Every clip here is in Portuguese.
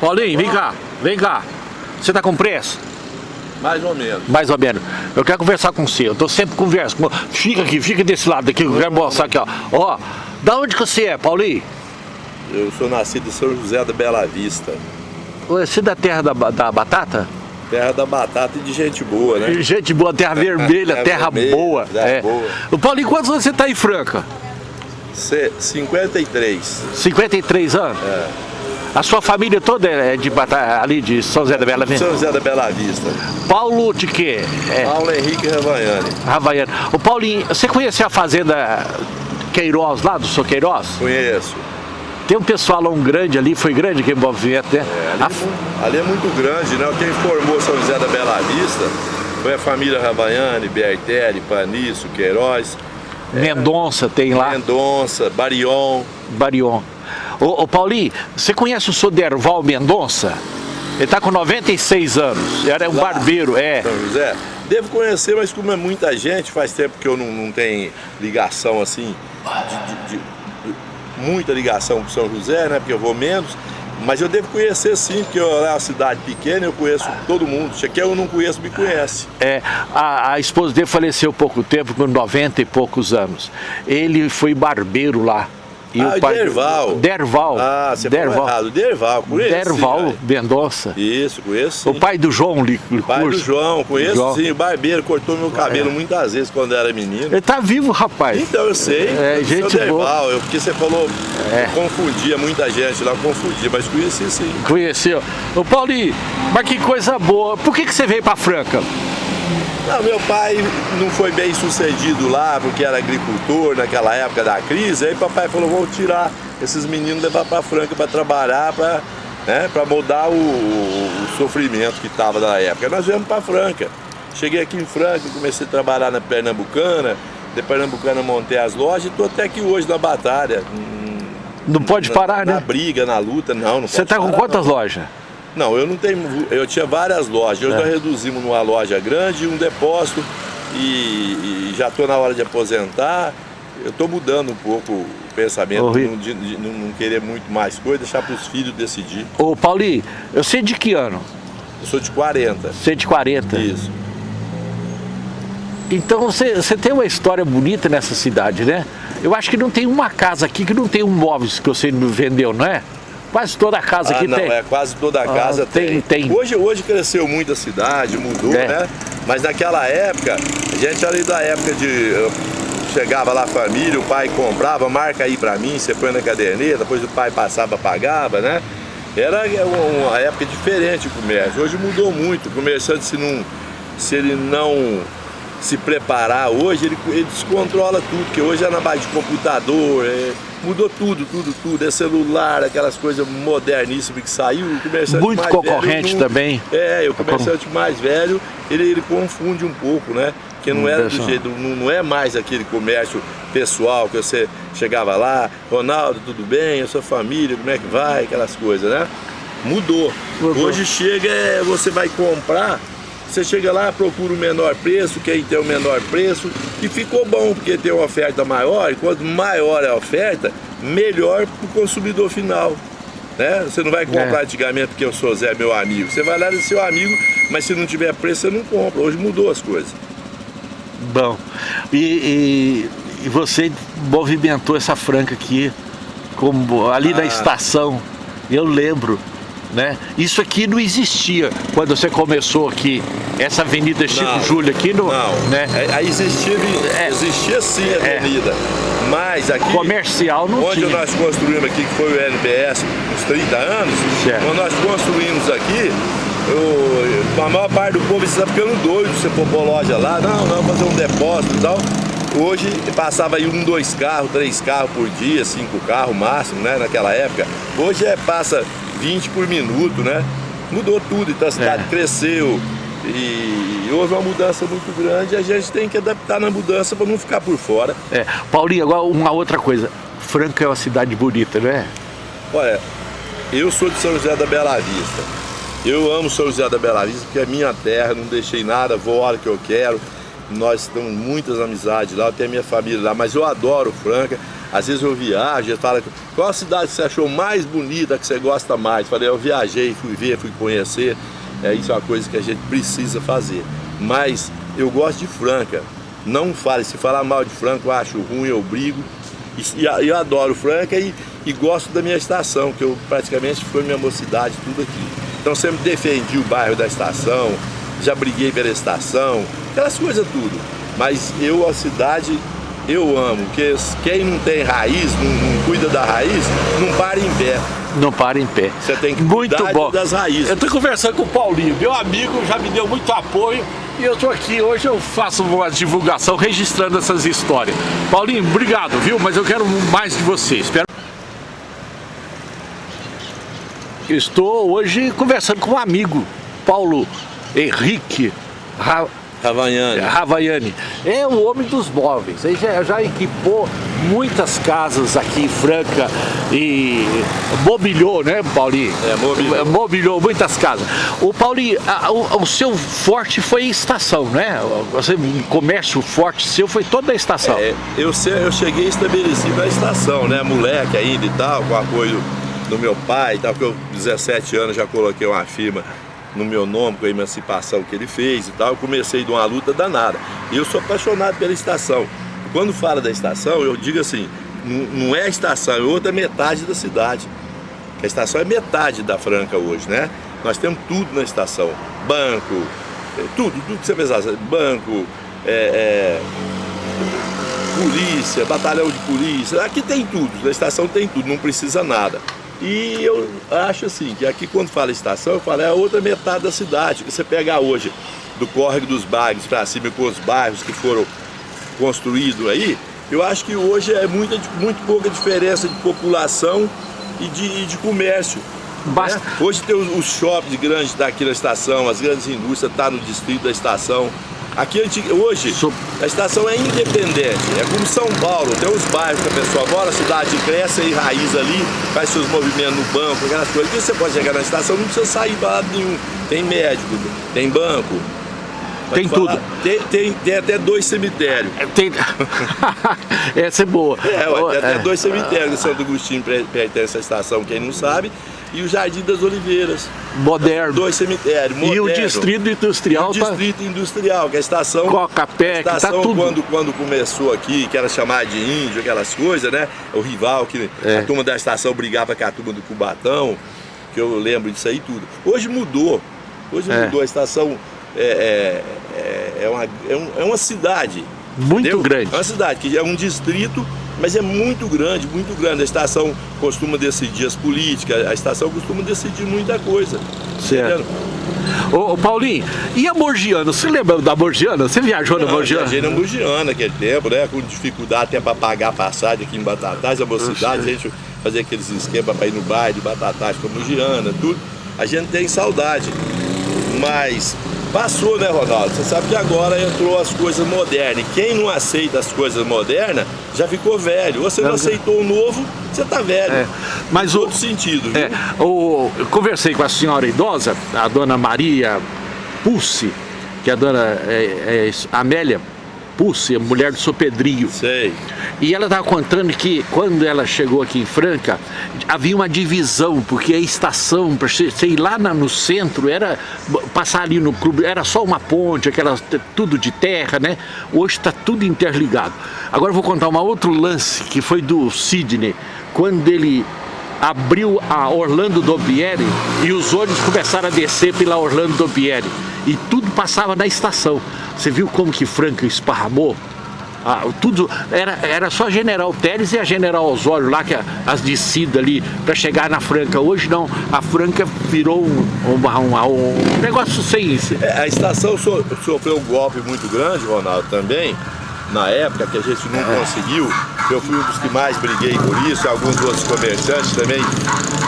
Paulinho, vem cá, vem cá. Você tá com preço? Mais ou menos. Mais ou menos. Eu quero conversar com você. Eu tô sempre conversando. Fica aqui, fica desse lado aqui, eu quero mostrar aqui, ó. Ó, da onde que você é, Paulinho? Eu sou nascido em São José da Bela Vista. Você é da terra da, da batata? Terra da batata e de gente boa, né? Gente boa, terra vermelha, terra, vermelha, boa. terra é. boa. O Paulinho, quantos anos você tá em Franca? C 53. 53 anos? É. A sua família toda é de ali de São José da Bela Vista? São José da Bela Vista. Paulo de quê? É, Paulo Henrique Ravaiani. Havaiano. O Paulinho, você conhece a fazenda Queiroz lá, do seu Queiroz? Conheço. Tem um pessoal lá, um grande ali, foi grande aquele movimento, né? É, ali, A- é ali é muito grande, né? Quem formou São José da Bela Vista foi a família Ravaiani, Bertelli, Paniço, Queiroz, Mendonça tem lá, Mendonça, Barion. Barion. Ô, ô Paulinho, você conhece o seu Derval Mendonça? Ele tá com 96 anos, era um Lá. barbeiro, é. São José. Devo conhecer, mas como é muita gente, faz tempo que eu não, não tenho ligação assim, de, de- de- muita ligação com São José, né? Porque eu vou menos. Mas eu devo conhecer sim, porque eu, é uma cidade pequena, eu conheço todo mundo. Se quer eu não conheço, me conhece. É, a, a esposa dele faleceu pouco tempo, com 90 e poucos anos. Ele foi barbeiro lá. E ah, Derval. Derval. Ah, você Derval. errado. Derval, conheço. Derval sim, Mendonça. Isso, conheço sim. O pai do João Li- Pai do Licurso. João, conheço João. sim. O barbeiro cortou meu cabelo É. muitas vezes quando era menino. Ele tá vivo, rapaz. Então eu sei, É, eu gente sou boa. Derval, eu, porque você falou, É. confundia muita gente lá, confundia, mas conheci sim. Conheceu. Ô Paulinho, mas que coisa boa. Por que, que você veio pra Franca? Não, meu pai não foi bem sucedido lá, porque era agricultor naquela época da crise, aí papai falou, vou tirar esses meninos levar para Franca para trabalhar, para né, pra mudar o, o sofrimento que estava na época. Nós viemos para Franca. Cheguei aqui em Franca, comecei a trabalhar na Pernambucana, de Pernambucana montei as lojas e estou até aqui hoje na batalha. hum, Não pode na- parar, na, né? briga, na luta, não, não Você pode tá com quantas não. lojas? Não, eu não tenho. Eu tinha várias lojas. Hoje É. nós reduzimos numa loja grande, um depósito e, e já estou na hora de aposentar. Eu estou mudando um pouco o pensamento, Ô, não, de, de não- querer muito mais coisa, deixar para os filhos decidir. Ô Paulinho, eu sei de que ano? Eu sou de 40. Você é de 40. Isso. Então você, você tem uma história bonita nessa cidade, né? Eu acho que não tem uma casa aqui que não tem um móveis que você vendeu, não é? Quase toda a casa Ah, aqui não, tem. é quase toda a Ah, casa tem- tem. Hoje, hoje cresceu muito a cidade, mudou, É. né? Mas naquela época, a gente ali da época de. Chegava lá a família, o pai comprava, marca aí pra mim, você põe na caderneta, depois o pai passava, pagava, né? Era uma uma época diferente o comércio. Hoje mudou muito. O comerciante, se, não, se ele não se preparar hoje, ele, ele descontrola tudo, porque hoje é na base de computador, é- mudou tudo, tudo, tudo. É celular, aquelas coisas moderníssimas que saiu, o comerciante Muito mais concorrente velho não- também. É, o comerciante mais velho, ele, ele confunde um pouco, né? Que não era do jeito, não, não é mais aquele comércio pessoal que você chegava lá, Ronaldo, tudo bem? A sua família, como é que vai? Aquelas coisas, né? Mudou. Mudou. Hoje chega, é, você vai comprar, você chega lá, procura o menor preço, quem tem o menor preço, e ficou bom, porque tem uma oferta maior, e quanto maior é a oferta, melhor para o consumidor final. Né? Você não vai comprar É. antigamente porque eu sou Zé, meu amigo. Você vai lá de seu amigo, mas se não tiver preço, você não compra. Hoje mudou as coisas. Bom. E, e- e você movimentou essa franca aqui, como ali na Ah. estação. Eu lembro. Né? Isso aqui não existia quando você começou aqui. Essa Avenida Chico Não. Júlio aqui no. Não, Né? É, aí existia, É. existia sim a É. avenida, mas aqui, Comercial não onde tinha. nós construímos aqui, que foi o NBS, uns 30 anos, Certo. quando nós construímos aqui, eu- a maior parte do povo está ficando doido, você pôr loja lá, não, não, fazer um depósito e tal. Hoje passava aí um, dois carros, três carros por dia, cinco carros máximo, né, naquela época. Hoje é, passa 20 por minuto, né? Mudou tudo, então a cidade É. cresceu e houve uma mudança muito grande e a gente tem que adaptar na mudança para não ficar por fora. É. Paulinho, agora uma outra coisa. Franca é uma cidade bonita, não é? Olha, eu sou de São José da Bela Vista. Eu amo São José da Bela Vista porque é minha terra, não deixei nada, vou a hora que eu quero. Nós temos muitas amizades lá, eu tenho minha família lá, mas eu adoro Franca. Às vezes eu viajo, e fala, qual a cidade que você achou mais bonita, que você gosta mais? Falei, eu viajei, fui ver, fui conhecer. É, isso é uma coisa que a gente precisa fazer. Mas eu gosto de Franca. Não fale, se falar mal de Franca, eu acho ruim, eu brigo. E, e eu adoro Franca e, e gosto da minha estação, que eu praticamente foi minha mocidade, tudo aqui. Então sempre defendi o bairro da estação, já briguei pela estação, aquelas coisas tudo. Mas eu, a cidade, eu amo, porque quem não tem raiz, não, não, cuida da raiz, não para em pé. Não para em pé. Você tem que muito cuidar bom. das raízes. Eu estou conversando com o Paulinho, meu amigo, já me deu muito apoio e eu estou aqui, hoje eu faço uma divulgação registrando essas histórias. Paulinho, obrigado, viu? Mas eu quero mais de você. Espero... Estou hoje conversando com um amigo, Paulo Henrique Ravaiani. Ravaiani. É o homem dos móveis. Ele já, já, equipou muitas casas aqui em Franca e mobiliou, né, Paulinho? É, mobiliou. Mobiliou muitas casas. O Paulinho, a, o, o, seu forte foi estação, né? Você, o comércio forte seu foi toda a estação. É, eu, eu cheguei estabelecido na estação, né? Moleque ainda e tal, com apoio do meu pai e tal, porque eu, 17 anos, já coloquei uma firma no meu nome, com a emancipação que ele fez e tal, eu comecei de uma luta danada. E eu sou apaixonado pela estação. Quando fala da estação, eu digo assim, não é a estação, é outra metade da cidade. A estação é metade da Franca hoje, né? Nós temos tudo na estação, banco, é, tudo, tudo que você pensar, banco, é, é, polícia, batalhão de polícia, aqui tem tudo, na estação tem tudo, não precisa nada. E eu acho assim, que aqui quando fala estação, eu falo é a outra metade da cidade. Que você pegar hoje do córrego dos bairros para cima com os bairros que foram construídos aí, eu acho que hoje é muita, muito pouca diferença de população e de, e de comércio. Basta. Né? Hoje tem os, os shoppings grandes daqui na estação, as grandes indústrias estão tá no distrito da estação. Aqui hoje a estação é independente, é como São Paulo, tem os bairros que a pessoa mora, a cidade cresce e raiz ali, faz seus movimentos no banco, aquelas coisas. Aqui você pode chegar na estação, não precisa sair para lado nenhum. Tem médico, tem banco. Tem tudo. Tem, tem, tem, até dois cemitérios. É, tem... Essa é boa. É, ué, tem até é. dois cemitérios. Santo Agostinho pertence à estação, quem não sabe e o Jardim das Oliveiras. Moderno. Dois cemitérios, moderno. E o Distrito Industrial. E o Distrito tá... Industrial, que é a estação... Coca-Pé, que tá tudo. Quando, quando começou aqui, que era chamada de índio, aquelas coisas, né? O rival, que é. a turma da estação brigava com a turma do Cubatão, que eu lembro disso aí tudo. Hoje mudou. Hoje é. mudou. A estação é, é, é, é uma, é, um, é uma cidade. Muito entendeu? grande. É uma cidade, que é um distrito mas é muito grande, muito grande. A estação costuma decidir as políticas, a estação costuma decidir muita coisa. Certo. Ô, ô, Paulinho, e a Morgiana? Você lembra da Morgiana? Você viajou Não, na Morgiana? Eu viajei na Morgiana aquele tempo, né? Com dificuldade até para pagar a passagem aqui em Batatais, a mocidade, a gente fazia aqueles esquemas para ir no baile de Batatais com a Morgiana, tudo. A gente tem saudade. Mas Passou, né, Ronaldo? Você sabe que agora entrou as coisas modernas. E quem não aceita as coisas modernas já ficou velho. Você não, não aceitou o novo, você tá velho. É, mas o outro sentido? É, o, eu conversei com a senhora idosa, a dona Maria Pulse, que é a dona é, é, Amélia Pulse, a mulher do seu Pedrinho. Sei. E ela estava contando que quando ela chegou aqui em Franca, havia uma divisão, porque a estação, para ir lá no centro, era passar ali no clube, era só uma ponte, aquela, tudo de terra, né? Hoje está tudo interligado. Agora eu vou contar um outro lance, que foi do Sidney, quando ele abriu a Orlando Dobieri e os ônibus começaram a descer pela Orlando Dobieri e tudo passava na estação. Você viu como que Franca esparramou? Ah, tudo era, era só General Teres e a General Osório lá, que as descidas ali para chegar na Franca. Hoje não, a Franca virou um, um, negócio sem. É, a estação so, sofreu um golpe muito grande, Ronaldo, também, na época que a gente não é. conseguiu. Eu fui um dos que mais briguei por isso, alguns outros comerciantes também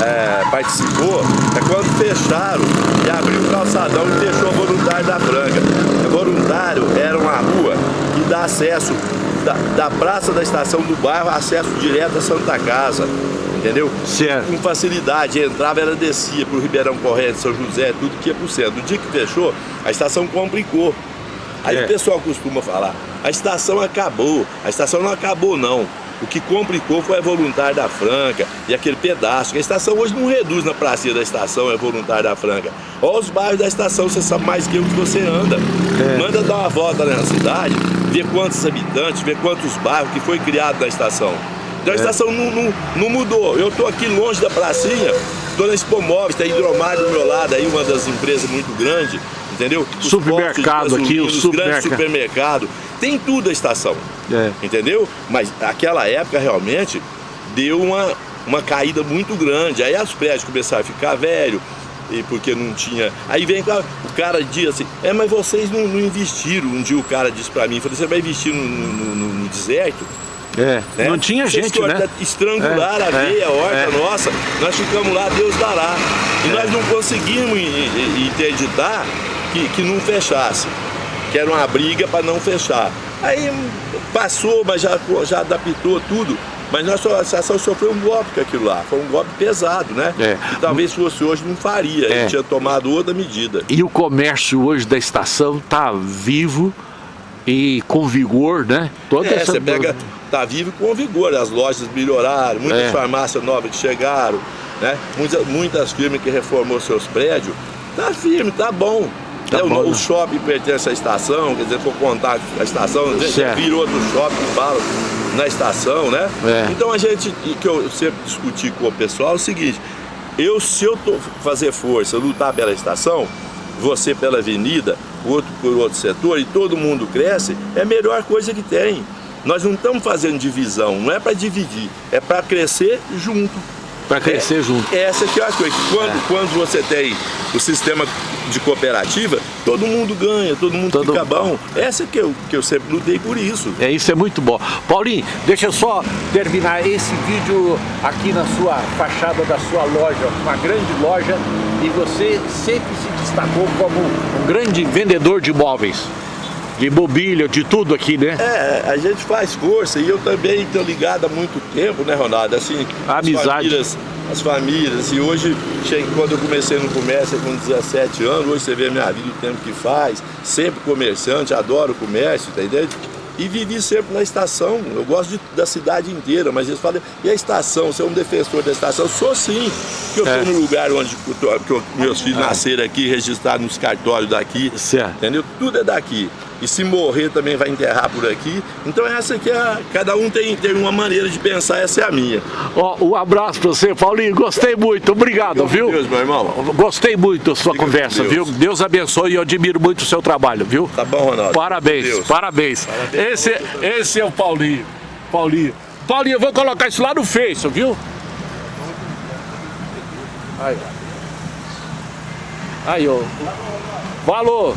é, participou. É quando fecharam e abriu o calçadão e fechou o voluntário da Franca. O voluntário era uma rua que dá acesso da, da praça da estação do bairro, acesso direto à Santa Casa entendeu? Certo. Com facilidade, entrava, ela descia para o Ribeirão Corrente, São José, tudo que ia para o centro. No dia que fechou, a estação complicou. Aí é. o pessoal costuma falar, a estação acabou, a estação não acabou não. O que complicou foi a voluntária da Franca e aquele pedaço. A estação hoje não reduz na pracinha da estação, é voluntária da Franca. Olha os bairros da estação, você sabe mais que eu que você anda. É. Manda dar uma volta na cidade, ver quantos habitantes, ver quantos bairros que foi criado na estação. Então a é. estação não, não, não mudou. Eu estou aqui longe da pracinha, estou na Expomóveis, tem Hidromar do meu lado aí, uma das empresas muito grandes, entendeu? Os supermercado aqui, o supermercado. supermercado. Tem tudo a estação, é. entendeu? Mas aquela época realmente deu uma, uma caída muito grande. Aí os prédios começaram a ficar velho, e porque não tinha. Aí vem o cara diz assim, é, mas vocês não, não investiram. Um dia o cara disse para mim, falei, você vai investir no, no, no, no deserto? É, né? não tinha gente, né? Estrangular é, a veia, é, a horta é. nossa, nós ficamos lá, Deus dará. E é. nós não conseguimos interditar que, que não fechasse, que era uma briga para não fechar. Aí passou, mas já, já adaptou tudo. Mas nossa associação sofreu um golpe com aquilo lá, foi um golpe pesado, né? É. Talvez fosse hoje não faria, é. a gente tinha tomado outra medida. E o comércio hoje da estação está vivo e com vigor, né? Toda é, essa... você pega está vivo com vigor. As lojas melhoraram, muitas é. farmácias novas que chegaram, né? muitas, muitas firmas que reformou seus prédios. Tá firme, tá bom. Tá é, bom, o, shopping pertence à estação, quer dizer, for contar a estação, a gente vira outro shopping fala na estação, né? É. Então a gente, que eu sempre discuti com o pessoal, é o seguinte, eu se eu tô, fazer força, lutar pela estação, você pela avenida, outro por outro setor, e todo mundo cresce, é a melhor coisa que tem. Nós não estamos fazendo divisão, não é para dividir, é para crescer junto. Para crescer é, junto. Essa que é a coisa. Quando, é. quando você tem o sistema de cooperativa, todo mundo ganha, todo mundo todo fica bom. Essa que eu, que eu sempre lutei por isso. É, isso é muito bom. Paulinho, deixa eu só terminar esse vídeo aqui na sua fachada da sua loja, uma grande loja, e você sempre se destacou como um grande vendedor de imóveis de mobília, de tudo aqui, né? É, a gente faz força e eu também estou ligado há muito tempo, né, Ronaldo? Assim, amizade. As famílias, as famílias, e hoje, quando eu comecei no comércio com 17 anos, hoje você vê a minha vida, o tempo que faz, sempre comerciante, adoro o comércio, tá entendendo? E vivi sempre na estação, eu gosto de, da cidade inteira, mas eles falam, e a estação, você é um defensor da estação? Eu sou sim, que eu estou é. no lugar onde que eu, meus filhos é. nasceram aqui, registrados nos cartórios daqui, certo. entendeu? Tudo é daqui e se morrer também vai enterrar por aqui. Então essa aqui é, cada um tem, tem uma maneira de pensar, essa é a minha. Ó, um abraço para você, Paulinho, gostei muito, obrigado, viu? Deus, meu irmão. Gostei muito da sua Fica conversa, Deus. viu? Deus abençoe e eu admiro muito o seu trabalho, viu? Tá bom, Ronaldo. Parabéns, parabéns. parabéns. Esse, esse é o Paulinho, Paulinho. Paulinho, eu vou colocar isso lá no Face, viu? Aí, aí, ó. Valor.